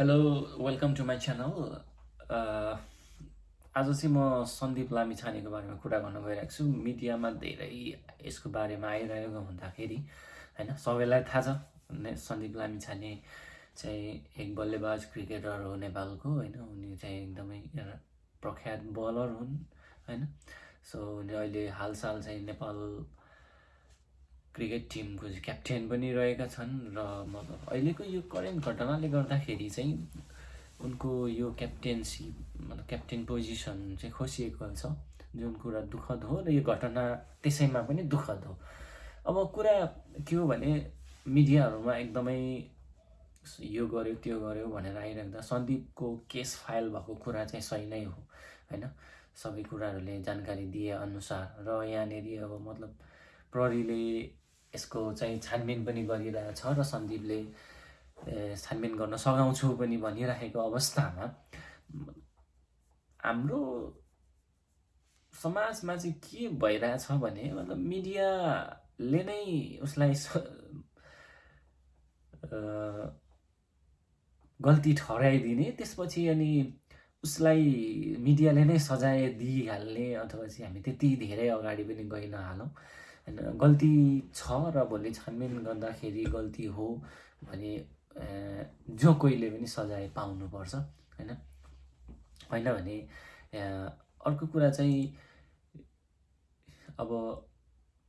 Hello welcome to my channel आज चाहिँ म सन्दीप लामिछानेको बारेमा कुरा गर्न गइरहेको छु। मिडियामा धेरै यसको बारेमा आइरहेको हुँदाखेरि होइन सबैलाई थाहा छ। सन्दीप लामिछाने चाहिँ एक बल्लेबाज क्रिकेटर हो नेपालको होइन। उनी चाहिँ एकदमै प्रख्यात बलर हुन् होइन। सो उनी अहिले हालसाल चाहिँ नेपाल क्रिकेट टिमको क्याप्टेन पनि रहेका छन् र मतलब अहिलेको यो करेन्ट घटनाले गर्दाखेरि चाहिँ उनको यो क्याप्टेन्सी मतलब क्याप्टेन पोजिसन चाहिँ खोसिएको छ जुन कुरा दुःखद हो र यो घटना त्यसैमा पनि दुःखद हो। अब कुरा के हो भने मिडियाहरूमा एकदमै यो गर्यो त्यो गर्यो भनेर आइराख्दा सन्दीपको केस फाइल भएको कुरा चाहिँ सही नै हो होइन? सबै कुराहरूले जानकारी दिए अनुसार र यहाँनिर अब मतलब प्रहरीले यसको चाहिँ छानबिन पनि गरिरहेछ र सन्दीपले छानबिन गर्न सघाउँछु पनि भनिराखेको अवस्थामा हाम्रो समाजमा चाहिँ के भइरहेछ भने मतलब मिडियाले नै उसलाई गल्ती ठहराइदिने त्यसपछि अनि उसलाई मिडियाले नै सजाय दिइहाल्ने अथवा चाहिँ हामी त्यति धेरै अगाडि पनि गइ नहालौँ गल्ती छ र भोलि छानबिन गर्दाखेरि गल्ती हो भने जो कोहीले पनि सजाय पाउनुपर्छ होइन? होइन भने अर्को कुरा चाहिँ अब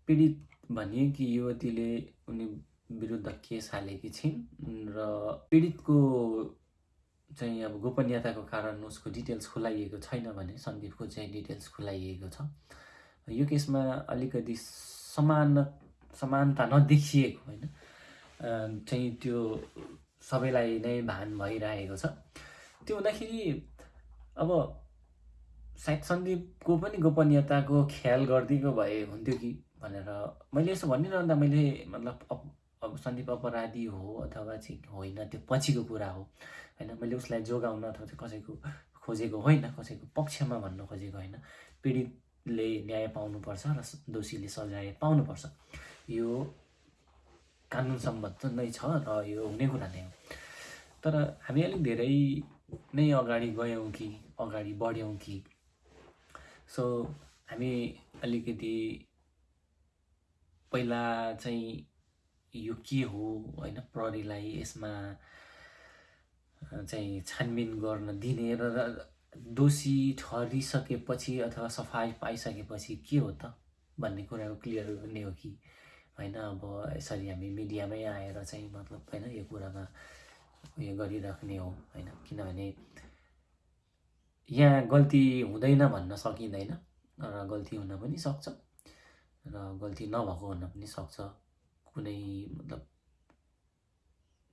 पीडित भनिए कि युवतीले उनी विरुद्ध केस हालेकी छिन् र पीडितको चाहिँ अब गोपनीयताको कारण उसको डिटेल्स खुलाइएको छैन भने सन्दीपको चाहिँ डिटेल्स खुलाइएको छ। यो केसमा अलिकति समान समानता नदेखिएको होइन। चाहिँ त्यो सबैलाई नै भान भइरहेको छ। त्यो हुँदाखेरि अब सायद सन्दीपको पनि गोपनीयताको ख्याल गरिदिएको भए हुन्थ्यो कि भनेर मैले यसो भनिरहँदा मैले मतलब अब सन्दीप अपराधी हो अथवा चाहिँ होइन त्यो पछिको कुरा हो। होइन मैले उसलाई जोगाउन अथवा कसैको खोजेको होइन कसैको पक्षमा भन्नु खोजेको होइन। पीडित ले न्याय पाउनुपर्छ र दोषीले सजाय पाउनुपर्छ। यो कानुन सम्बद्ध नै छ र यो हुने कुरा नै हो। तर हामी अलिक धेरै नै अगाडि गयौँ कि अगाडि बढ्यौँ कि सो हामी अलिकति पहिला चाहिँ यो के हो होइन प्रहरीलाई यसमा चाहिँ छानबिन गर्न दिने र दोषी ठहरिसकेपछि अथवा सफाइ पाइसकेपछि के हो त भन्ने कुराको क्लियर गर्ने हो कि? होइन अब यसरी हामी मिडियामै आएर चाहिँ मतलब होइन यो कुरामा उयो गरिराख्ने हो होइन? किनभने यहाँ गल्ती हुँदैन भन्न सकिँदैन र गल्ती हुन पनि सक्छ र गल्ती नभएको हुन पनि सक्छ। कुनै मतलब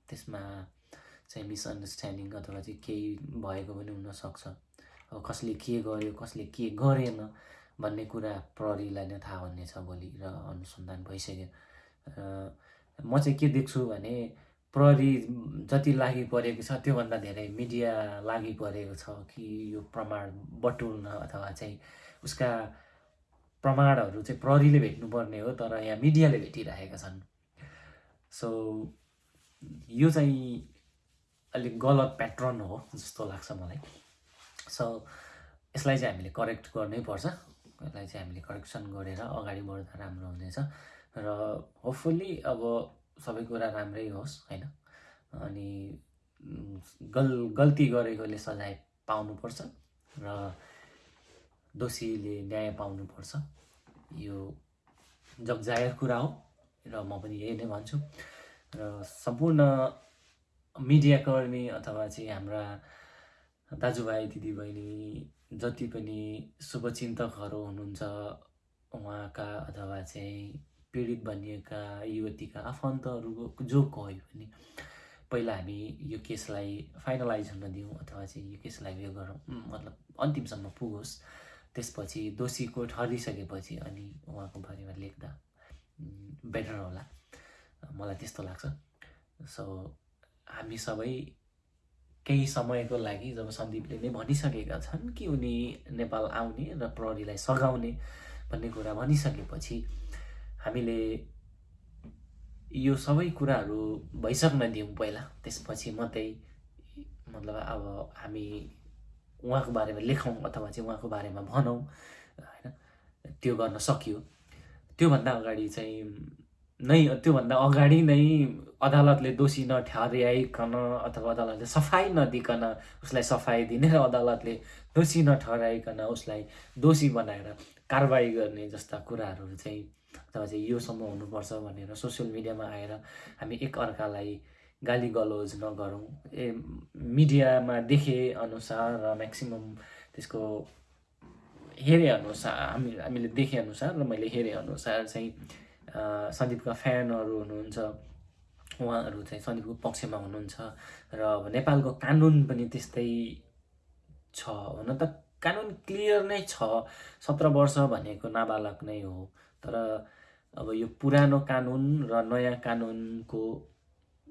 त्यसमा चाहिँ मिसअन्डरस्ट्यान्डिङ अथवा चाहिँ केही भएको पनि हुनसक्छ कसले के गर्यो कसले के गरेन भन्ने कुरा प्रहरीलाई नै थाहा हुनेछ भोलि र अनुसन्धान भइसक्यो। म चाहिँ के देख्छु भने प्रहरी जति लागि परेको छ त्योभन्दा धेरै मिडिया लागि परेको छ कि यो प्रमाण बटुल्न अथवा चाहिँ उसका प्रमाणहरू चाहिँ प्रहरीले भेट्नुपर्ने हो तर यहाँ मिडियाले भेटिरहेका छन्। सो यो चाहिँ अलिक गलत प्याटर्न हो जस्तो लाग्छ मलाई। सो यसलाई चाहिँ हामीले करेक्ट गर्नै पर्छ। यसलाई चाहिँ हामीले करेक्सन गरेर अगाडि बढ्दा राम्रो हुनेछ। र होपफुल्ली अब सबै कुरा राम्रै होस् होइन? अनि गल गल्ती गरेकोले सजाय पाउनुपर्छ र दोषीले न्याय पाउनुपर्छ। यो जगजायर कुरा हो र म पनि यही नै भन्छु। र सम्पूर्ण मिडियाकर्मी अथवा चाहिँ हाम्रा दाजुभाइ दिदीबहिनी जति पनि शुभचिन्तकहरू हुनुहुन्छ उहाँका अथवा चाहिँ पीडित भनिएका युवतीका आफन्तहरू जो कोही पनि पहिला हामी यो केसलाई फाइनलाइज हुन दिउँ अथवा चाहिँ यो केसलाई उयो गरौँ मतलब अन्तिमसम्म पुगोस्। त्यसपछि दोषीको ठहरिसकेपछि अनि उहाँको बारेमा लेख्दा बेटर होला। मलाई त्यस्तो लाग्छ। सो हामी सबै केही समयको लागि जब सन्दीपले नै भनिसकेका छन् कि उनी नेपाल आउने र प्रहरीलाई सघाउने भन्ने कुरा भनिसकेपछि हामीले यो सबै कुराहरू भइसक्न दिउँ पहिला। त्यसपछि मात्रै मतलब अब हामी उहाँको बारेमा लेखौँ अथवा चाहिँ उहाँको बारेमा भनौँ होइन? त्यो गर्न सकियो। त्योभन्दा अगाडि चाहिँ नै त्योभन्दा अगाडि नै अदालतले दोषी नठहर्याइकन अथवा अदालतले सफाइ नदिकन उसलाई सफाइ दिने र अदालतले दोषी नठहराइकन उसलाई दोषी बनाएर कारवाही गर्ने जस्ता कुराहरू चाहिँ अथवा चाहिँ योसम्म हुनुपर्छ भनेर सोसियल मिडियामा आएर हामी एकअर्कालाई गाली गलोज नगरौँ। ए मिडियामा देखे अनुसार र म्याक्सिमम् त्यसको हेरे अनुसार हामी हामीले देखे अनुसार र मैले हेरे अनुसार चाहिँ सन्दीपका फ्यानहरू हुनुहुन्छ। उहाँहरू चाहिँ सन्दीपको पक्षमा हुनुहुन्छ। र अब नेपालको कानुन पनि त्यस्तै छ हुन त कानुन क्लियर नै छ। सत्र वर्ष भनेको नाबालक नै हो। तर अब यो पुरानो कानुन र नयाँ कानुनको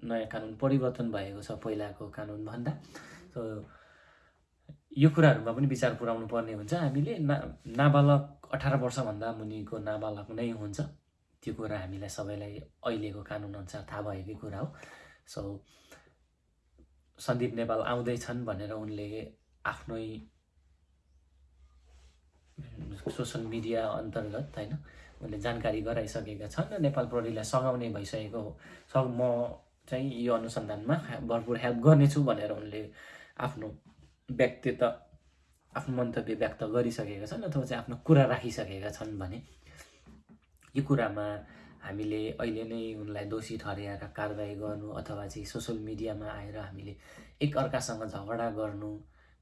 नयाँ कानुन परिवर्तन भएको छ पहिलाको कानुनभन्दा यो कुराहरूमा पनि विचार पुऱ्याउनु पर्ने हुन्छ। हामीले ना नाबालक अठार वर्षभन्दा मुनिको नाबालक नै हुन्छ। त्यो कुरा हामीलाई सबैलाई अहिलेको कानुनअनुसार थाहा भएकै कुरा हो। सो सन्दीप नेपाल आउँदैछन् भनेर उनले आफ्नै सोसल मिडिया अन्तर्गत होइन उनले जानकारी गराइसकेका छन् र नेपाल प्रहरीलाई सघाउने भइसकेको हो। म चाहिँ यो अनुसन्धानमा भरपुर हेल्प गर्नेछु भनेर उनले आफ्नो व्यक्तित्व आफ्नो मन्तव्य व्यक्त गरिसकेका छन् अथवा चाहिँ आफ्नो कुरा राखिसकेका छन् भने। यो कुरामा हामीले अहिले नै उनलाई दोषी ठहराएर कारवाही गर्नु अथवा चाहिँ सोसियल मिडियामा आएर हामीले एकअर्कासँग झगडा गर्नु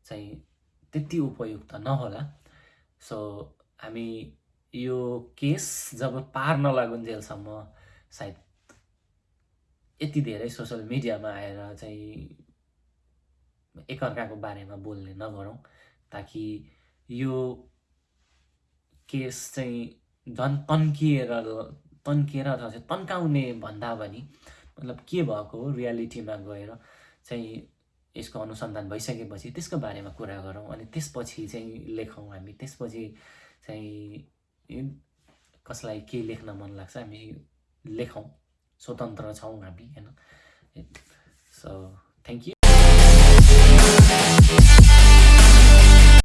चाहिँ त्यति उपयुक्त नहोला। सो हामी यो केस जब पार नलागुन्जेलसम्म सायद यति धेरै सोसियल मिडियामा आएर चाहिँ एकअर्काको बारेमा बोल्ने नगरौँ ताकि यो केस चाहिँ झन् तन्किएर तन्किएर अथवा चाहिँ तन्काउने भन्दा पनि मतलब के भएको हो रियालिटीमा गएर चाहिँ यसको अनुसन्धान भइसकेपछि त्यसको बारेमा कुरा गरौँ अनि त्यसपछि चाहिँ लेखौँ हामी। त्यसपछि चाहिँ कसलाई के लेख्न मन लाग्छ हामी लेखौँ। स्वतन्त्र छौँ हामी होइन? So thank you